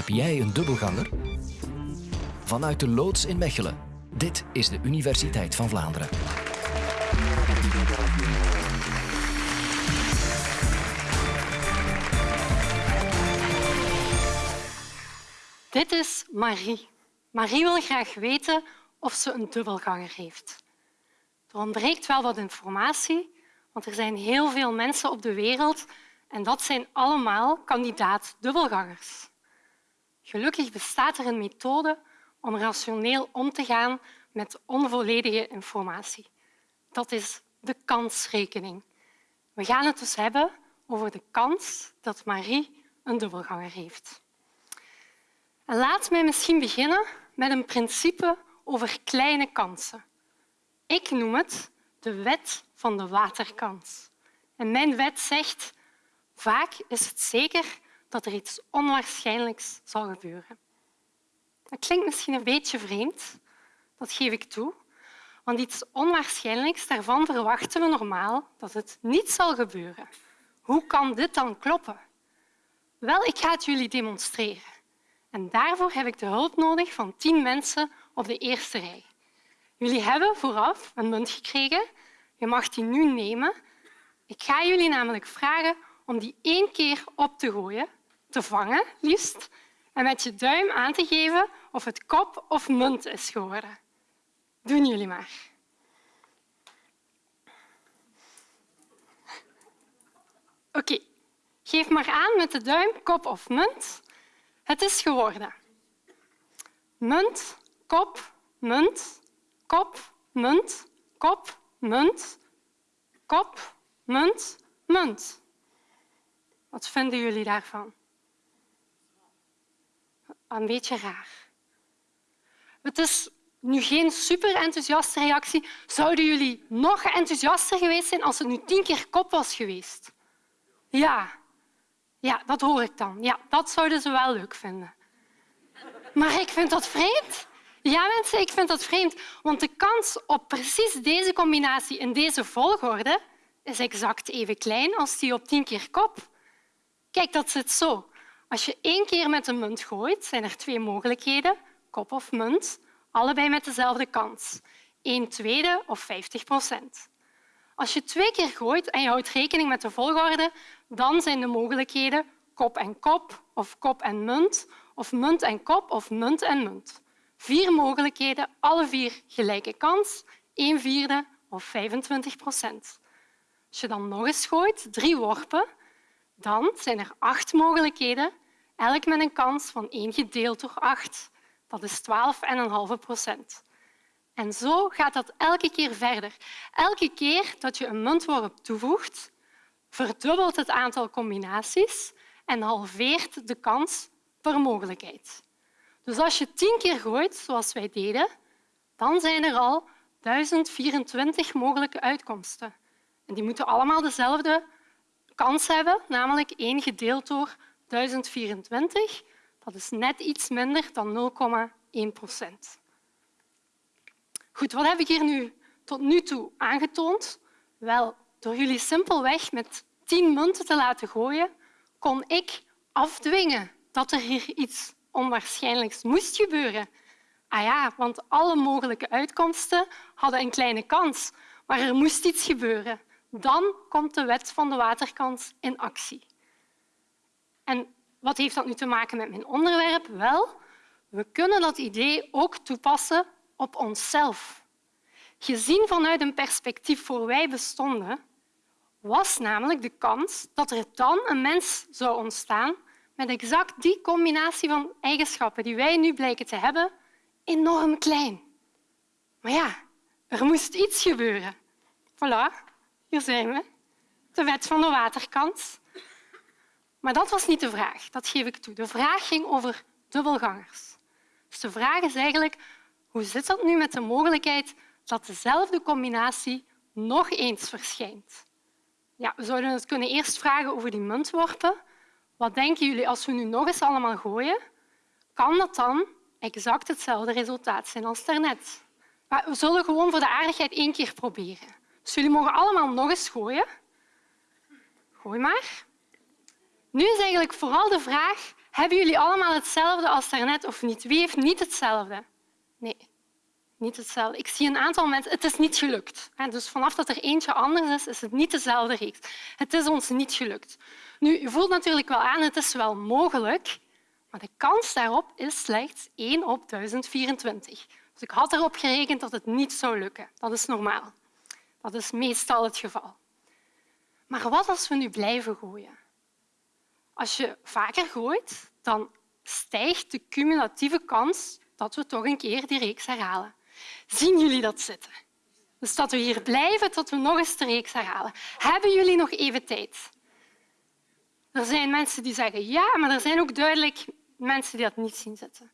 Heb jij een dubbelganger? Vanuit de loods in Mechelen. Dit is de Universiteit van Vlaanderen. Dit is Marie. Marie wil graag weten of ze een dubbelganger heeft. Er ontbreekt wel wat informatie, want er zijn heel veel mensen op de wereld en dat zijn allemaal kandidaat-dubbelgangers. Gelukkig bestaat er een methode om rationeel om te gaan met onvolledige informatie. Dat is de kansrekening. We gaan het dus hebben over de kans dat Marie een dubbelganger heeft. En laat mij misschien beginnen met een principe over kleine kansen. Ik noem het de wet van de waterkans. En mijn wet zegt vaak is het zeker dat er iets onwaarschijnlijks zal gebeuren. Dat klinkt misschien een beetje vreemd, dat geef ik toe. Want iets onwaarschijnlijks, daarvan verwachten we normaal dat het niet zal gebeuren. Hoe kan dit dan kloppen? Wel, ik ga het jullie demonstreren. En daarvoor heb ik de hulp nodig van tien mensen op de eerste rij. Jullie hebben vooraf een munt gekregen. Je mag die nu nemen. Ik ga jullie namelijk vragen om die één keer op te gooien, te vangen liefst, en met je duim aan te geven of het kop of munt is geworden. Doen jullie maar. Oké, geef maar aan met de duim kop of munt. Het is geworden. Munt, kop, munt, kop, munt, kop, munt, kop, munt, munt. Wat vinden jullie daarvan? Een beetje raar. Het is nu geen super enthousiaste reactie. Zouden jullie nog enthousiaster geweest zijn als het nu tien keer kop was geweest? Ja, ja, dat hoor ik dan. Ja, dat zouden ze wel leuk vinden. Maar ik vind dat vreemd. Ja, mensen, ik vind dat vreemd. Want de kans op precies deze combinatie in deze volgorde is exact even klein als die op tien keer kop. Kijk, dat zit zo. Als je één keer met een munt gooit, zijn er twee mogelijkheden, kop of munt, allebei met dezelfde kans. Een tweede of 50 procent. Als je twee keer gooit en je houdt rekening met de volgorde, dan zijn de mogelijkheden kop en kop of kop en munt of munt en kop of munt en munt. Vier mogelijkheden, alle vier gelijke kans, een vierde of 25 procent. Als je dan nog eens gooit, drie worpen, dan zijn er acht mogelijkheden, elk met een kans van 1 gedeeld door 8. Dat is 12,5 procent. En zo gaat dat elke keer verder. Elke keer dat je een muntworp toevoegt, verdubbelt het aantal combinaties en halveert de kans per mogelijkheid. Dus als je tien keer gooit, zoals wij deden, dan zijn er al 1024 mogelijke uitkomsten. En die moeten allemaal dezelfde kans hebben, namelijk 1 gedeeld door 1024. Dat is net iets minder dan 0,1 procent. Goed, wat heb ik hier nu tot nu toe aangetoond? Wel, door jullie simpelweg met tien munten te laten gooien, kon ik afdwingen dat er hier iets onwaarschijnlijks moest gebeuren. Ah ja, want alle mogelijke uitkomsten hadden een kleine kans, maar er moest iets gebeuren. Dan komt de wet van de waterkans in actie. En wat heeft dat nu te maken met mijn onderwerp? Wel, we kunnen dat idee ook toepassen op onszelf. Gezien vanuit een perspectief voor wij bestonden, was namelijk de kans dat er dan een mens zou ontstaan met exact die combinatie van eigenschappen die wij nu blijken te hebben, enorm klein. Maar ja, er moest iets gebeuren. Voilà, hier zijn we. De wet van de waterkans. Maar dat was niet de vraag, dat geef ik toe. De vraag ging over dubbelgangers. Dus de vraag is eigenlijk hoe zit dat nu met de mogelijkheid dat dezelfde combinatie nog eens verschijnt? Ja, we zouden het kunnen eerst vragen over die muntworpen. Wat denken jullie als we nu nog eens allemaal gooien? Kan dat dan exact hetzelfde resultaat zijn als daarnet? Maar we zullen gewoon voor de aardigheid één keer proberen. Dus jullie mogen allemaal nog eens gooien. Gooi maar. Nu is eigenlijk vooral de vraag, Hebben jullie allemaal hetzelfde als daarnet of niet? Wie heeft niet hetzelfde? Nee, niet hetzelfde. Ik zie een aantal mensen... Het is niet gelukt. Dus vanaf dat er eentje anders is, is het niet dezelfde reeks. Het is ons niet gelukt. Nu, je voelt natuurlijk wel aan, het is wel mogelijk, maar de kans daarop is slechts 1 op 1024. Dus ik had erop gerekend dat het niet zou lukken. Dat is normaal. Dat is meestal het geval. Maar wat als we nu blijven gooien? Als je vaker gooit, dan stijgt de cumulatieve kans dat we toch een keer die reeks herhalen. Zien jullie dat zitten? Dus dat we hier blijven tot we nog eens de reeks herhalen. Hebben jullie nog even tijd? Er zijn mensen die zeggen ja, maar er zijn ook duidelijk mensen die dat niet zien zitten.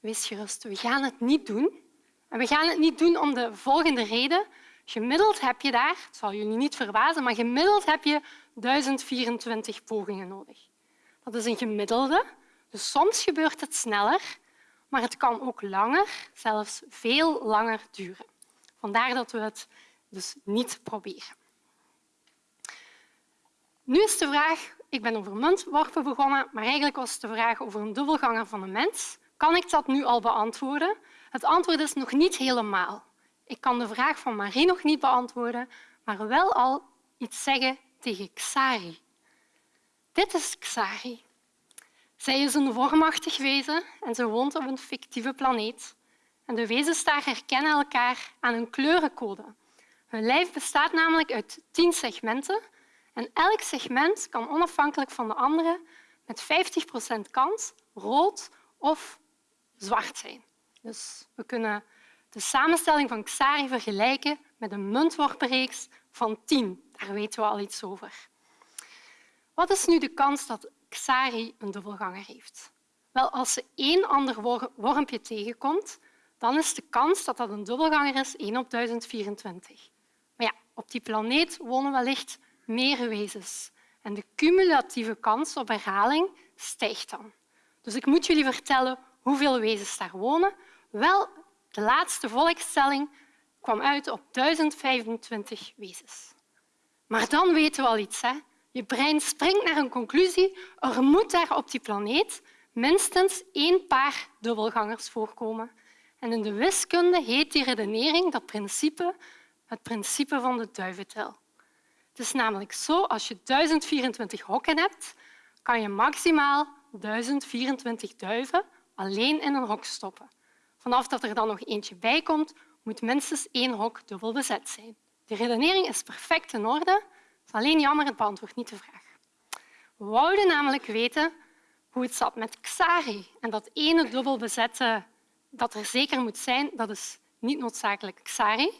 Wees gerust, we gaan het niet doen. En we gaan het niet doen om de volgende reden. Gemiddeld heb je daar, het zal jullie niet verbazen, maar gemiddeld heb je 1024 pogingen nodig. Dat is een gemiddelde. Dus soms gebeurt het sneller, maar het kan ook langer, zelfs veel langer duren. Vandaar dat we het dus niet proberen. Nu is de vraag, ik ben over muntworpen begonnen, maar eigenlijk was de vraag over een dubbelganger van een mens. Kan ik dat nu al beantwoorden? Het antwoord is nog niet helemaal. Ik kan de vraag van Marie nog niet beantwoorden, maar wel al iets zeggen tegen Xari. Dit is Xari. Zij is een vormachtig wezen en ze woont op een fictieve planeet. En de wezens daar herkennen elkaar aan een kleurencode. Hun lijf bestaat namelijk uit tien segmenten en elk segment kan onafhankelijk van de andere met 50 procent kans rood of zwart zijn. Dus we kunnen de samenstelling van Xari vergelijken met een muntworpenreeks van tien. Daar weten we al iets over. Wat is nu de kans dat Xari een dubbelganger heeft? Wel, als ze één ander wormpje tegenkomt, dan is de kans dat dat een dubbelganger is 1 op 1024. Maar ja, op die planeet wonen wellicht meer wezens. En de cumulatieve kans op herhaling stijgt dan. Dus ik moet jullie vertellen hoeveel wezens daar wonen. Wel, de laatste volkstelling kwam uit op 1025 wezens. Maar dan weten we al iets. Hè? Je brein springt naar een conclusie. Er moet daar op die planeet minstens één paar dubbelgangers voorkomen. En in de wiskunde heet die redenering dat principe het principe van de duiventel. Het is namelijk zo, als je 1024 hokken hebt, kan je maximaal 1024 duiven alleen in een hok stoppen. Vanaf dat er dan nog eentje bij komt, moet minstens één hok dubbel bezet zijn. De redenering is perfect in orde. Het is alleen jammer, het beantwoordt niet de vraag. We wouden namelijk weten hoe het zat met Xari. En dat ene dubbel bezette dat er zeker moet zijn, dat is niet noodzakelijk Xari.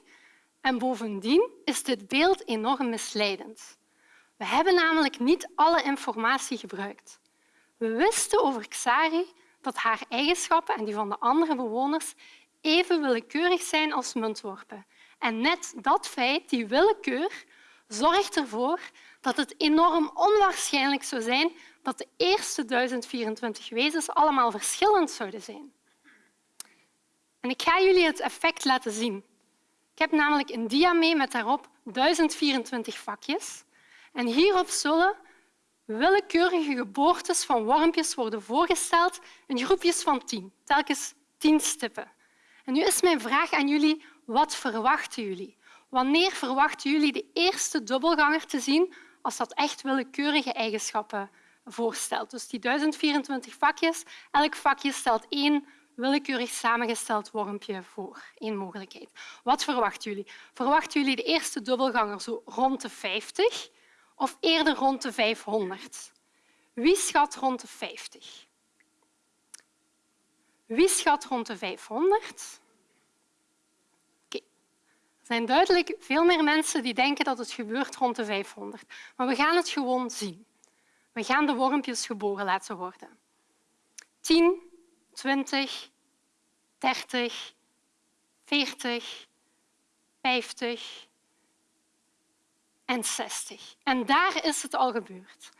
En bovendien is dit beeld enorm misleidend. We hebben namelijk niet alle informatie gebruikt. We wisten over Xari dat haar eigenschappen en die van de andere bewoners even willekeurig zijn als muntworpen. En net dat feit, die willekeur, zorgt ervoor dat het enorm onwaarschijnlijk zou zijn dat de eerste 1024 wezens allemaal verschillend zouden zijn. En ik ga jullie het effect laten zien. Ik heb namelijk een dia mee met daarop 1024 vakjes. En hierop zullen willekeurige geboortes van wormpjes worden voorgesteld in groepjes van tien, telkens tien stippen. En nu is mijn vraag aan jullie, wat verwachten jullie? Wanneer verwachten jullie de eerste dubbelganger te zien als dat echt willekeurige eigenschappen voorstelt? Dus die 1024 vakjes, elk vakje stelt één willekeurig samengesteld wormpje voor. Eén mogelijkheid. Wat verwachten jullie? Verwachten jullie de eerste dubbelganger zo rond de 50 of eerder rond de 500? Wie schat rond de 50? Wie schat rond de 500? Okay. Er zijn duidelijk veel meer mensen die denken dat het gebeurt rond de 500. Maar we gaan het gewoon zien. We gaan de wormpjes geboren laten worden. 10, 20, 30, 40, 50 en 60. En daar is het al gebeurd.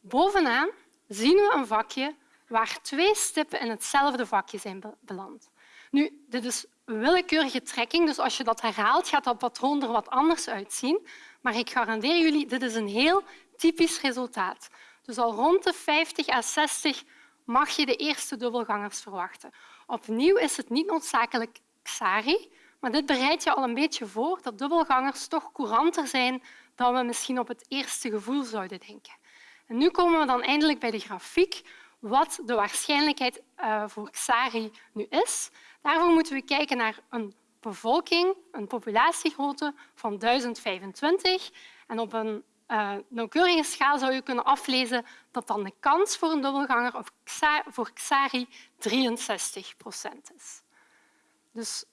Bovenaan zien we een vakje waar twee stippen in hetzelfde vakje zijn beland. Nu, dit is willekeurige trekking, dus als je dat herhaalt, gaat dat patroon er wat anders uitzien. Maar ik garandeer jullie, dit is een heel typisch resultaat. Dus al rond de 50 à 60 mag je de eerste dubbelgangers verwachten. Opnieuw is het niet noodzakelijk XARI, dit bereidt je al een beetje voor dat dubbelgangers toch couranter zijn dan we misschien op het eerste gevoel zouden denken. En nu komen we dan eindelijk bij de grafiek wat de waarschijnlijkheid eh, voor XARI nu is. Daarvoor moeten we kijken naar een bevolking, een populatiegrootte van 1025. En op een uh, nauwkeurige schaal zou je kunnen aflezen dat dan de kans voor een dubbelganger of voor XARI 63 procent is. Dus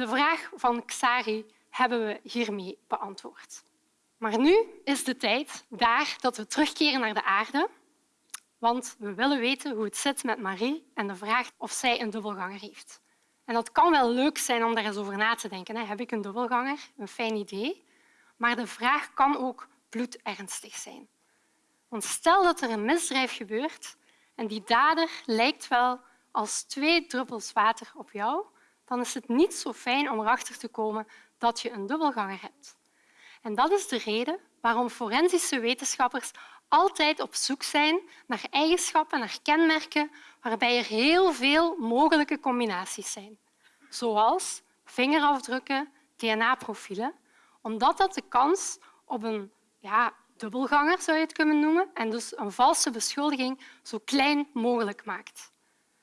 de vraag van XARI hebben we hiermee beantwoord. Maar nu is de tijd daar dat we terugkeren naar de aarde, want we willen weten hoe het zit met Marie en de vraag of zij een dubbelganger heeft. En dat kan wel leuk zijn om daar eens over na te denken. Heb ik een dubbelganger? Een fijn idee. Maar de vraag kan ook bloedernstig zijn. Want stel dat er een misdrijf gebeurt en die dader lijkt wel als twee druppels water op jou, dan is het niet zo fijn om erachter te komen dat je een dubbelganger hebt. En dat is de reden waarom forensische wetenschappers altijd op zoek zijn naar eigenschappen, naar kenmerken waarbij er heel veel mogelijke combinaties zijn, zoals vingerafdrukken, DNA-profielen, omdat dat de kans op een ja, dubbelganger, zou je het kunnen noemen, en dus een valse beschuldiging zo klein mogelijk maakt.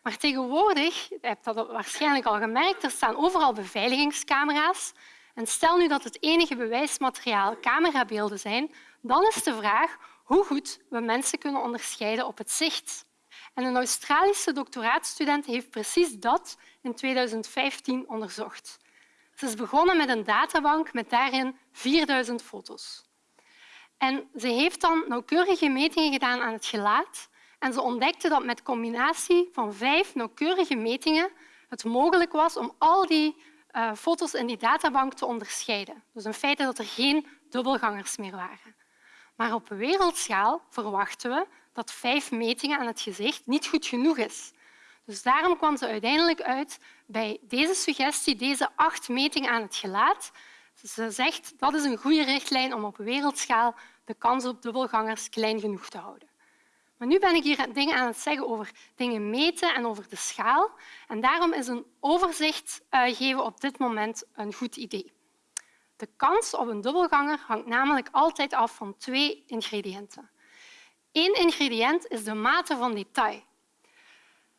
Maar tegenwoordig, je hebt dat waarschijnlijk al gemerkt, er staan overal beveiligingscamera's. En stel nu dat het enige bewijsmateriaal camerabeelden zijn, dan is de vraag hoe goed we mensen kunnen onderscheiden op het zicht. En een Australische doctoraatstudent heeft precies dat in 2015 onderzocht. Ze is begonnen met een databank met daarin 4000 foto's. En ze heeft dan nauwkeurige metingen gedaan aan het gelaat en ze ontdekte dat met combinatie van vijf nauwkeurige metingen het mogelijk was om al die uh, foto's in die databank te onderscheiden. Dus in feite dat er geen dubbelgangers meer waren. Maar op wereldschaal verwachten we dat vijf metingen aan het gezicht niet goed genoeg is. Dus daarom kwam ze uiteindelijk uit bij deze suggestie, deze acht metingen aan het gelaat. Ze zegt dat is een goede richtlijn om op wereldschaal de kans op dubbelgangers klein genoeg te houden. Maar nu ben ik hier dingen aan het zeggen over dingen meten en over de schaal. En daarom is een overzicht uh, geven op dit moment een goed idee. De kans op een dubbelganger hangt namelijk altijd af van twee ingrediënten. Eén ingrediënt is de mate van detail.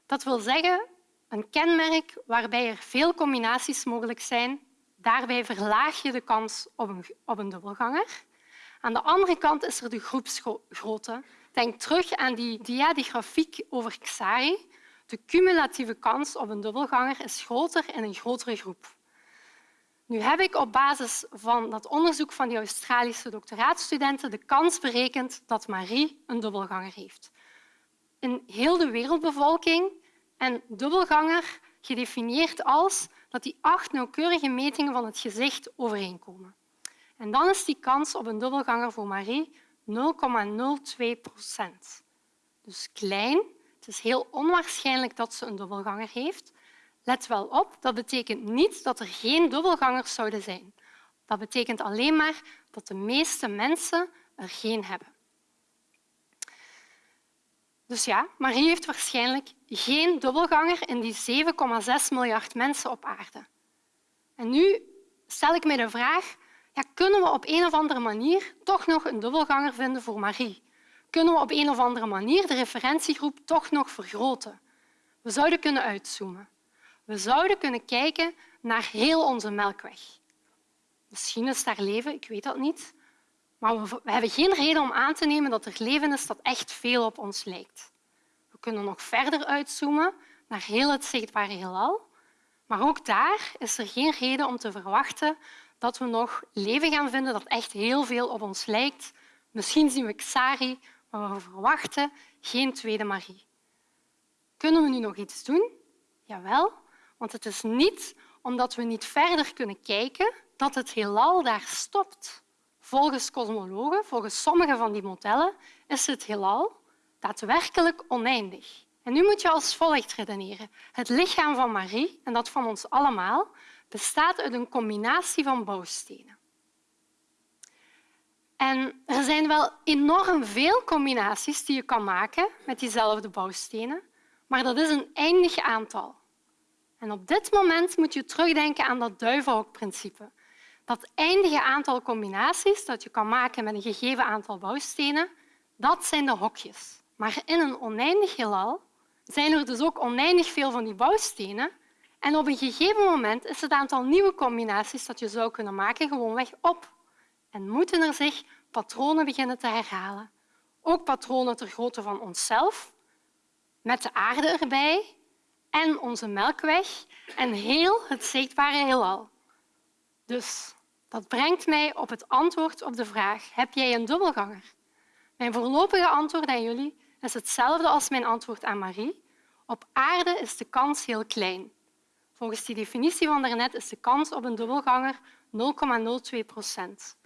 Dat wil zeggen een kenmerk waarbij er veel combinaties mogelijk zijn. Daarbij verlaag je de kans op een, op een dubbelganger. Aan de andere kant is er de groepsgrootte. Denk terug aan die dia, grafiek over XARI. De cumulatieve kans op een dubbelganger is groter in een grotere groep. Nu heb ik op basis van dat onderzoek van die Australische doctoraatstudenten de kans berekend dat Marie een dubbelganger heeft. In heel de wereldbevolking en dubbelganger gedefinieerd als dat die acht nauwkeurige metingen van het gezicht overeenkomen. En dan is die kans op een dubbelganger voor Marie 0,02 procent. Dus klein. Het is heel onwaarschijnlijk dat ze een dubbelganger heeft. Let wel op, dat betekent niet dat er geen dubbelgangers zouden zijn. Dat betekent alleen maar dat de meeste mensen er geen hebben. Dus ja, Marie heeft waarschijnlijk geen dubbelganger in die 7,6 miljard mensen op aarde. En nu stel ik mij de vraag, kunnen we op een of andere manier toch nog een dubbelganger vinden voor Marie? Kunnen we op een of andere manier de referentiegroep toch nog vergroten? We zouden kunnen uitzoomen. We zouden kunnen kijken naar heel onze melkweg. Misschien is daar leven, ik weet dat niet. Maar we hebben geen reden om aan te nemen dat er leven is dat echt veel op ons lijkt. We kunnen nog verder uitzoomen naar heel het zichtbare heelal. Maar ook daar is er geen reden om te verwachten dat we nog leven gaan vinden dat echt heel veel op ons lijkt. Misschien zien we Xari, maar we verwachten geen tweede Marie. Kunnen we nu nog iets doen? Jawel, want het is niet omdat we niet verder kunnen kijken dat het heelal daar stopt. Volgens kosmologen, volgens sommige van die modellen, is het heelal daadwerkelijk oneindig. En nu moet je als volgt redeneren. Het lichaam van Marie, en dat van ons allemaal, bestaat uit een combinatie van bouwstenen. En er zijn wel enorm veel combinaties die je kan maken met diezelfde bouwstenen, maar dat is een eindig aantal. En op dit moment moet je terugdenken aan dat duivenhokprincipe. Dat eindige aantal combinaties dat je kan maken met een gegeven aantal bouwstenen, dat zijn de hokjes. Maar in een oneindig heelal zijn er dus ook oneindig veel van die bouwstenen. En op een gegeven moment is het aantal nieuwe combinaties dat je zou kunnen maken gewoonweg op. En moeten er zich patronen beginnen te herhalen. Ook patronen ter grootte van onszelf, met de aarde erbij en onze melkweg en heel het zichtbare heelal. Dus dat brengt mij op het antwoord op de vraag heb jij een dubbelganger? Mijn voorlopige antwoord aan jullie is hetzelfde als mijn antwoord aan Marie. Op aarde is de kans heel klein. Volgens die definitie van daarnet is de kans op een dubbelganger 0,02 procent.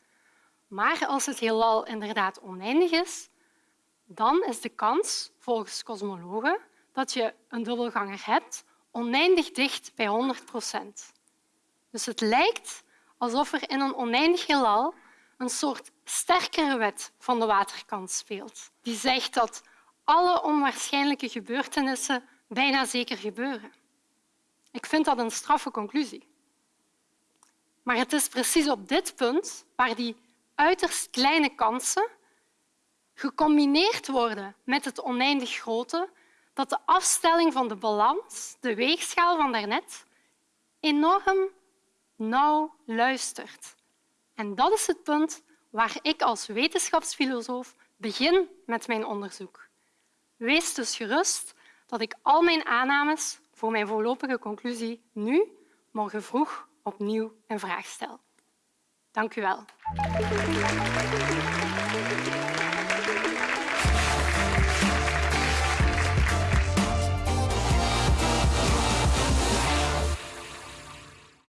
Maar als het heelal inderdaad oneindig is, dan is de kans, volgens kosmologen, dat je een dubbelganger hebt oneindig dicht bij 100 procent. Dus het lijkt alsof er in een oneindig heelal een soort sterkere wet van de waterkant speelt. Die zegt dat alle onwaarschijnlijke gebeurtenissen bijna zeker gebeuren. Ik vind dat een straffe conclusie. Maar het is precies op dit punt waar die uiterst kleine kansen gecombineerd worden met het oneindig grote, dat de afstelling van de balans, de weegschaal van daarnet, enorm nauw luistert. En dat is het punt waar ik als wetenschapsfilosoof begin met mijn onderzoek. Wees dus gerust dat ik al mijn aannames voor mijn voorlopige conclusie nu, morgen vroeg, opnieuw in vraag stel. Dank u wel.